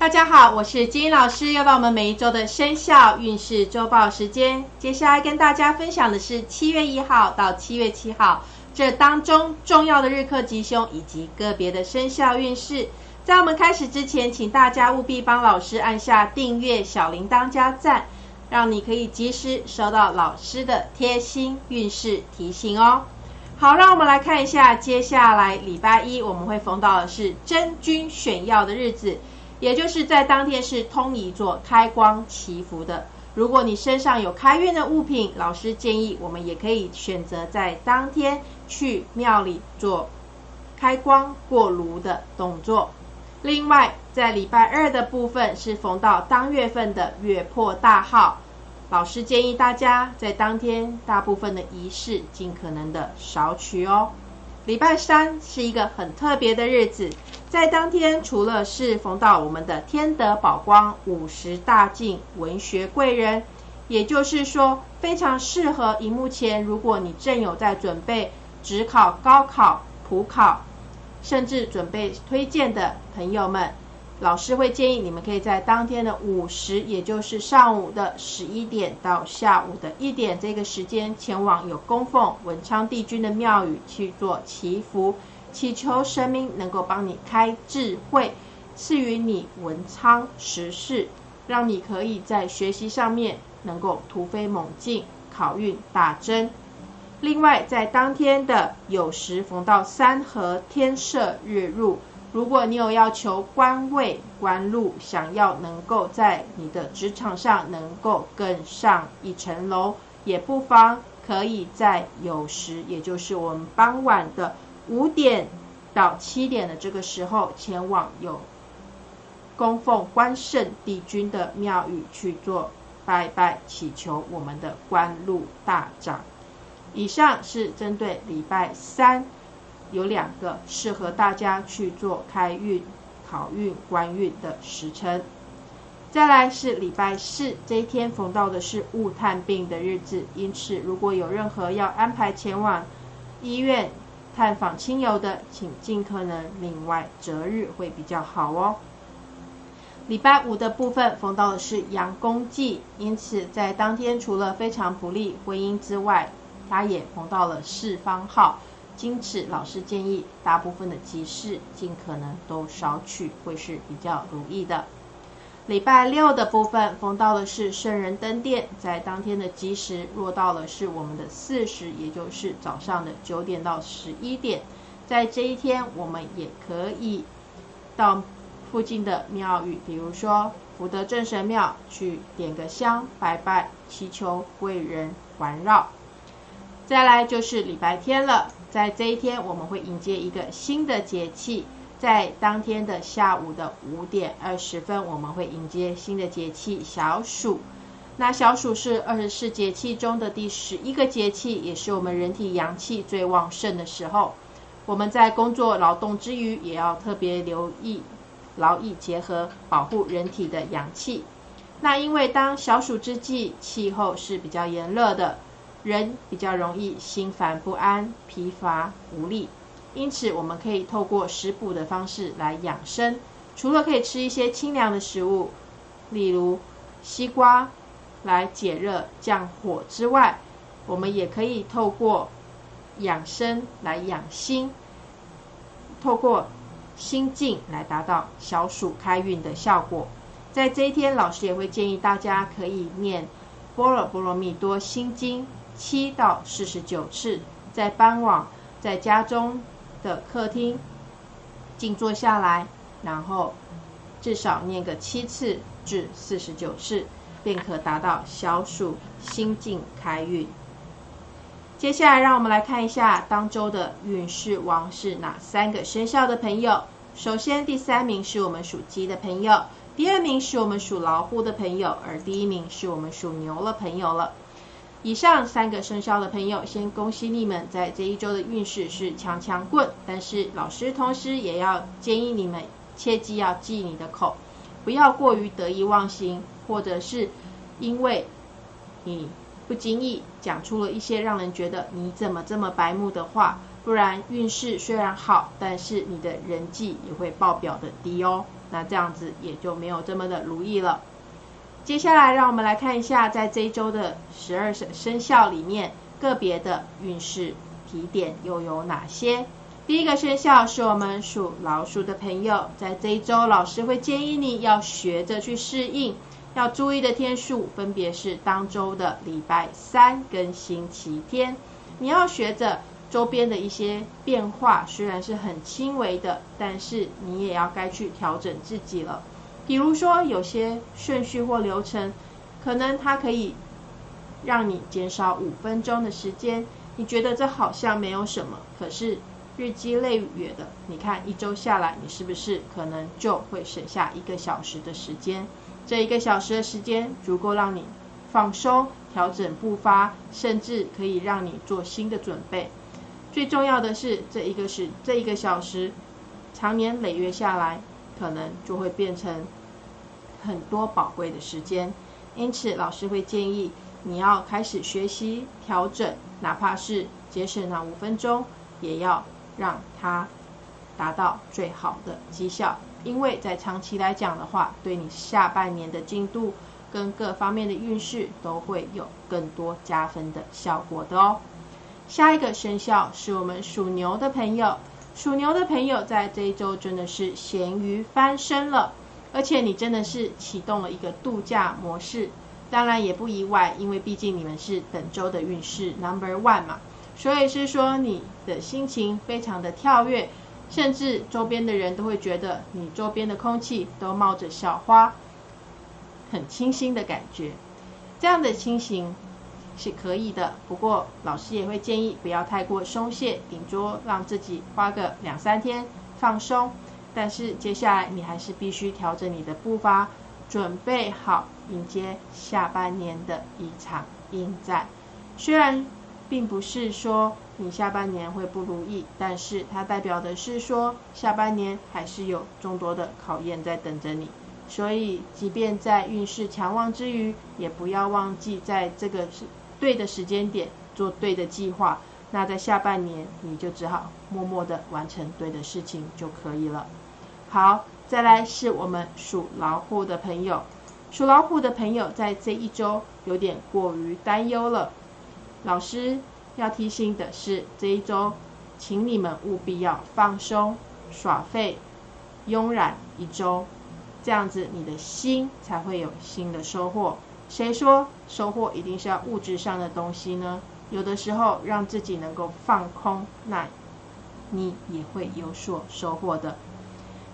大家好，我是金英老师，又到我们每一周的生肖运势周报时间。接下来跟大家分享的是七月一号到七月七号这当中重要的日课吉凶以及个别的生肖运势。在我们开始之前，请大家务必帮老师按下订阅、小铃铛加赞，让你可以及时收到老师的贴心运势提醒哦。好，让我们来看一下，接下来礼拜一我们会逢到的是真君选药的日子。也就是在当天是通仪做开光祈福的。如果你身上有开运的物品，老师建议我们也可以选择在当天去庙里做开光过炉的动作。另外，在礼拜二的部分是逢到当月份的月破大号，老师建议大家在当天大部分的仪式尽可能的少取哦。礼拜三是一个很特别的日子。在当天，除了是逢到我们的天德宝光五十大进文学贵人，也就是说非常适合荧幕前，如果你正有在准备职考、高考、普考，甚至准备推荐的朋友们，老师会建议你们可以在当天的午时，也就是上午的十一点到下午的一点这个时间，前往有供奉文昌帝君的庙宇去做祈福。祈求神明能够帮你开智慧，赐予你文昌实事，让你可以在学习上面能够突飞猛进，考运大增。另外，在当天的酉时逢到三合天赦日入，如果你有要求官位官禄，想要能够在你的职场上能够更上一层楼，也不妨可以在酉时，也就是我们傍晚的。五点到七点的这个时候，前往有供奉关圣帝君的庙宇去做拜拜，祈求我们的官禄大涨。以上是针对礼拜三有两个适合大家去做开运、考运、官运的时辰。再来是礼拜四这一天逢到的是雾探病的日子，因此如果有任何要安排前往医院。探访亲友的，请尽可能另外择日会比较好哦。礼拜五的部分逢到的是阳公忌，因此在当天除了非常不利婚姻之外，它也逢到了四方号，因此老师建议大部分的吉事尽可能都少取，会是比较如意的。礼拜六的部分逢到的是圣人登殿，在当天的吉时落到了是我们的巳时，也就是早上的九点到十一点。在这一天，我们也可以到附近的庙宇，比如说福德正神庙去点个香拜拜，祈求贵人环绕。再来就是礼拜天了，在这一天我们会迎接一个新的节气。在当天的下午的五点二十分，我们会迎接新的节气小暑。那小暑是二十四节气中的第十一个节气，也是我们人体阳气最旺盛的时候。我们在工作劳动之余，也要特别留意劳逸结合，保护人体的阳气。那因为当小暑之际，气候是比较炎热的，人比较容易心烦不安、疲乏无力。因此，我们可以透过食补的方式来养生。除了可以吃一些清凉的食物，例如西瓜来解热降火之外，我们也可以透过养生来养心，透过心境来达到小暑开运的效果。在这一天，老师也会建议大家可以念《般若波罗蜜多心经》七到四十九次，在傍晚在家中。的客厅，静坐下来，然后至少念个七次至四十九次，便可达到小暑心境开运。接下来，让我们来看一下当周的运势王是哪三个生肖的朋友。首先，第三名是我们属鸡的朋友，第二名是我们属老虎的朋友，而第一名是我们属牛的朋友了。以上三个生肖的朋友，先恭喜你们在这一周的运势是强强棍。但是老师同时也要建议你们，切记要记你的口，不要过于得意忘形，或者是因为你不经意讲出了一些让人觉得你怎么这么白目的话，不然运势虽然好，但是你的人际也会爆表的低哦。那这样子也就没有这么的如意了。接下来，让我们来看一下，在这一周的十二生生肖里面，个别的运势提点又有哪些？第一个生肖是我们属老鼠的朋友，在这一周，老师会建议你要学着去适应，要注意的天数分别是当周的礼拜三跟星期天，你要学着周边的一些变化，虽然是很轻微的，但是你也要该去调整自己了。比如说，有些顺序或流程，可能它可以让你减少五分钟的时间。你觉得这好像没有什么，可是日积累月的，你看一周下来，你是不是可能就会省下一个小时的时间？这一个小时的时间足够让你放松、调整步伐，甚至可以让你做新的准备。最重要的是，这一个是这一个小时，长年累月下来，可能就会变成。很多宝贵的时间，因此老师会建议你要开始学习调整，哪怕是节省那五分钟，也要让它达到最好的绩效。因为在长期来讲的话，对你下半年的进度跟各方面的运势都会有更多加分的效果的哦。下一个生肖是我们属牛的朋友，属牛的朋友在这一周真的是咸鱼翻身了。而且你真的是启动了一个度假模式，当然也不意外，因为毕竟你们是本周的运势 number one 嘛，所以是说你的心情非常的跳跃，甚至周边的人都会觉得你周边的空气都冒着小花，很清新的感觉。这样的清醒是可以的，不过老师也会建议不要太过松懈，顶多让自己花个两三天放松。但是接下来你还是必须调整你的步伐，准备好迎接下半年的一场应战。虽然并不是说你下半年会不如意，但是它代表的是说下半年还是有众多的考验在等着你。所以，即便在运势强旺之余，也不要忘记在这个是对的时间点做对的计划。那在下半年，你就只好默默的完成对的事情就可以了。好，再来是我们属老虎的朋友，属老虎的朋友在这一周有点过于担忧了。老师要提醒的是，这一周，请你们务必要放松、耍废、慵懒一周，这样子你的心才会有新的收获。谁说收获一定是要物质上的东西呢？有的时候让自己能够放空，那你也会有所收获的。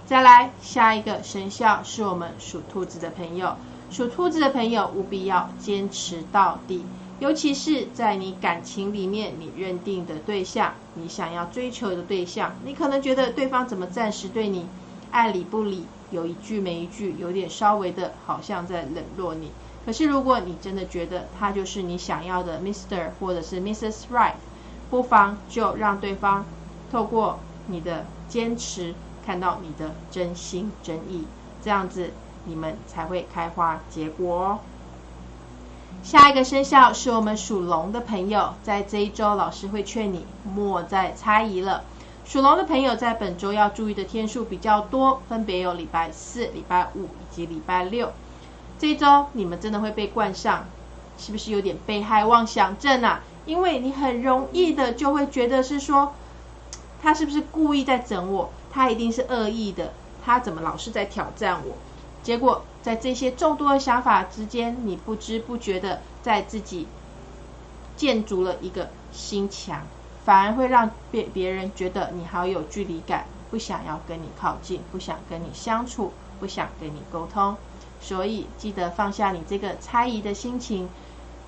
再来，下一个生肖是我们属兔子的朋友。属兔子的朋友务必要坚持到底，尤其是在你感情里面，你认定的对象，你想要追求的对象，你可能觉得对方怎么暂时对你爱理不理，有一句没一句，有点稍微的好像在冷落你。可是如果你真的觉得他就是你想要的 Mister 或者是 Mrs. Right，不妨就让对方透过你的坚持。看到你的真心真意，这样子你们才会开花结果哦。下一个生肖是我们属龙的朋友，在这一周老师会劝你莫再猜疑了。属龙的朋友在本周要注意的天数比较多，分别有礼拜四、礼拜五以及礼拜六。这一周你们真的会被冠上，是不是有点被害妄想症啊？因为你很容易的就会觉得是说，他是不是故意在整我？他一定是恶意的，他怎么老是在挑战我？结果在这些众多的想法之间，你不知不觉的在自己建筑了一个心墙，反而会让别别人觉得你好有距离感，不想要跟你靠近，不想跟你相处，不想跟你沟通。所以记得放下你这个猜疑的心情，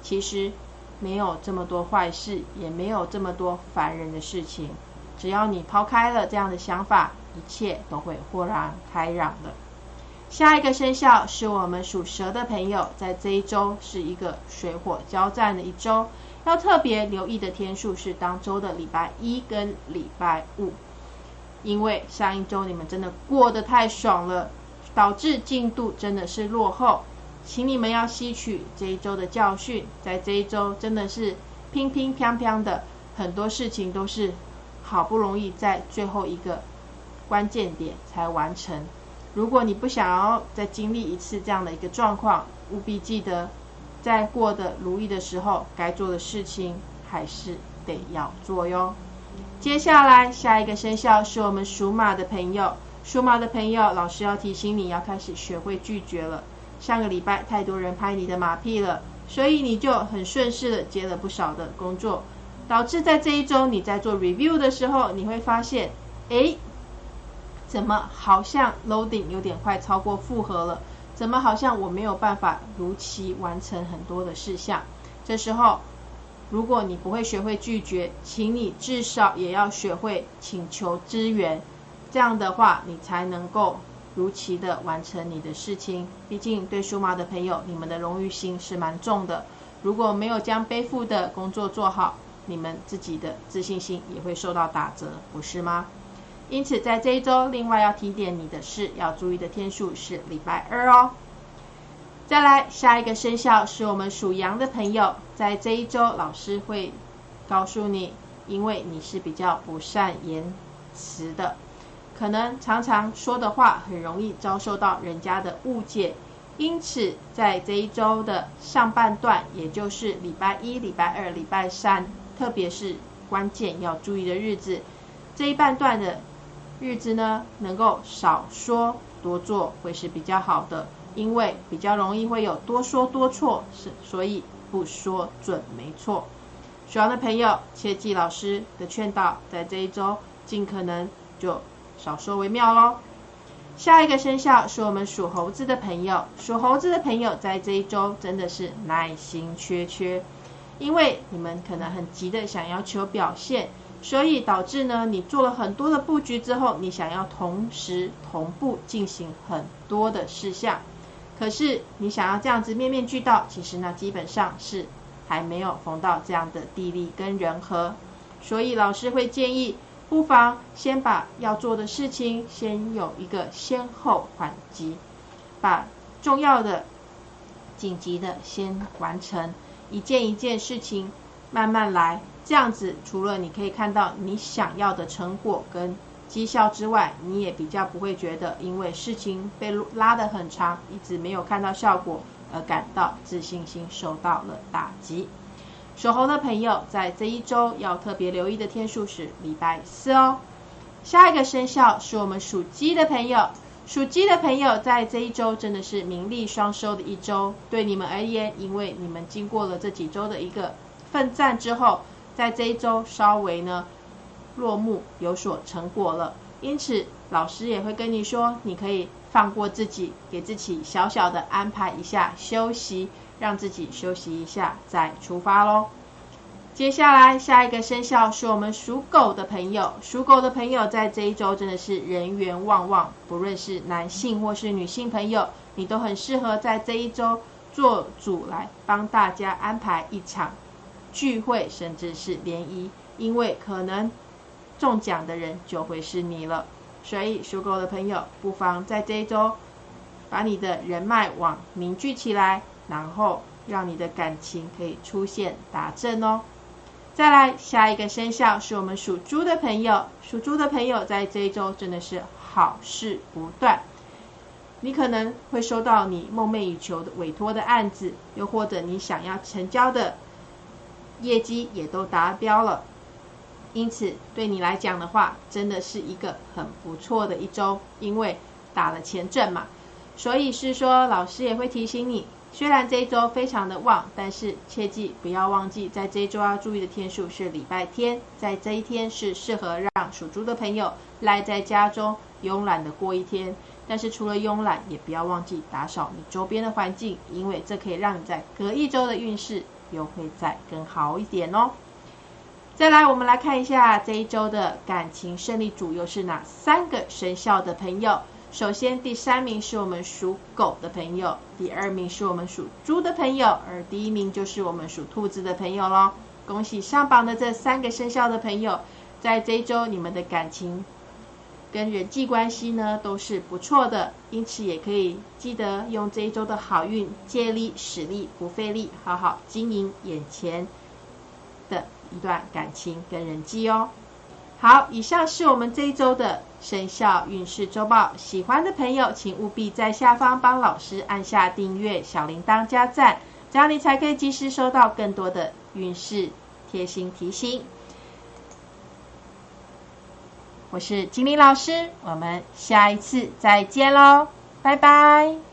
其实没有这么多坏事，也没有这么多烦人的事情。只要你抛开了这样的想法，一切都会豁然开朗的。下一个生肖是我们属蛇的朋友，在这一周是一个水火交战的一周，要特别留意的天数是当周的礼拜一跟礼拜五，因为上一周你们真的过得太爽了，导致进度真的是落后，请你们要吸取这一周的教训，在这一周真的是乒乒乓乓的，很多事情都是。好不容易在最后一个关键点才完成，如果你不想要再经历一次这样的一个状况，务必记得，在过得如意的时候，该做的事情还是得要做哟。接下来下一个生肖是我们属马的朋友，属马的朋友，老师要提醒你要开始学会拒绝了。上个礼拜太多人拍你的马屁了，所以你就很顺势的接了不少的工作，导致在这一周你在做 review 的时候，你会发现，哎。怎么好像 loading 有点快超过负荷了？怎么好像我没有办法如期完成很多的事项？这时候，如果你不会学会拒绝，请你至少也要学会请求支援。这样的话，你才能够如期的完成你的事情。毕竟对属马的朋友，你们的荣誉心是蛮重的。如果没有将背负的工作做好，你们自己的自信心也会受到打折，不是吗？因此，在这一周，另外要提点你的是，要注意的天数是礼拜二哦。再来，下一个生肖是我们属羊的朋友，在这一周，老师会告诉你，因为你是比较不善言辞的，可能常常说的话很容易遭受到人家的误解。因此，在这一周的上半段，也就是礼拜一、礼拜二、礼拜三，特别是关键要注意的日子，这一半段的。日子呢，能够少说多做会是比较好的，因为比较容易会有多说多错，是所以不说准没错。属羊的朋友切记老师的劝导，在这一周尽可能就少说为妙喽。下一个生肖是我们属猴子的朋友，属猴子的朋友在这一周真的是耐心缺缺，因为你们可能很急的想要求表现。所以导致呢，你做了很多的布局之后，你想要同时同步进行很多的事项，可是你想要这样子面面俱到，其实呢基本上是还没有逢到这样的地利跟人和，所以老师会建议，不妨先把要做的事情先有一个先后缓急，把重要的、紧急的先完成，一件一件事情慢慢来。这样子，除了你可以看到你想要的成果跟绩效之外，你也比较不会觉得因为事情被拉得很长，一直没有看到效果而感到自信心受到了打击。属猴的朋友在这一周要特别留意的天数是礼拜四哦。下一个生肖是我们属鸡的朋友，属鸡的朋友在这一周真的是名利双收的一周。对你们而言，因为你们经过了这几周的一个奋战之后。在这一周稍微呢落幕有所成果了，因此老师也会跟你说，你可以放过自己，给自己小小的安排一下休息，让自己休息一下再出发喽。接下来下一个生肖是我们属狗的朋友，属狗的朋友在这一周真的是人缘旺旺，不论是男性或是女性朋友，你都很适合在这一周做主来帮大家安排一场。聚会甚至是联谊，因为可能中奖的人就会是你了。所以属狗的朋友不妨在这一周把你的人脉网凝聚起来，然后让你的感情可以出现达阵哦。再来下一个生肖是我们属猪的朋友，属猪的朋友在这一周真的是好事不断。你可能会收到你梦寐以求的委托的案子，又或者你想要成交的。业绩也都达标了，因此对你来讲的话，真的是一个很不错的一周，因为打了前阵嘛。所以是说，老师也会提醒你，虽然这一周非常的旺，但是切记不要忘记，在这一周要注意的天数是礼拜天，在这一天是适合让属猪的朋友赖在家中慵懒的过一天。但是除了慵懒，也不要忘记打扫你周边的环境，因为这可以让你在隔一周的运势。又会再更好一点哦。再来，我们来看一下这一周的感情胜利组又是哪三个生肖的朋友。首先，第三名是我们属狗的朋友，第二名是我们属猪的朋友，而第一名就是我们属兔子的朋友喽。恭喜上榜的这三个生肖的朋友，在这一周你们的感情。跟人际关系呢都是不错的，因此也可以记得用这一周的好运借力使力不费力，好好经营眼前的一段感情跟人际哦。好，以上是我们这一周的生肖运势周报。喜欢的朋友，请务必在下方帮老师按下订阅、小铃铛加赞，这样你才可以及时收到更多的运势贴心提醒。我是金玲老师，我们下一次再见喽，拜拜。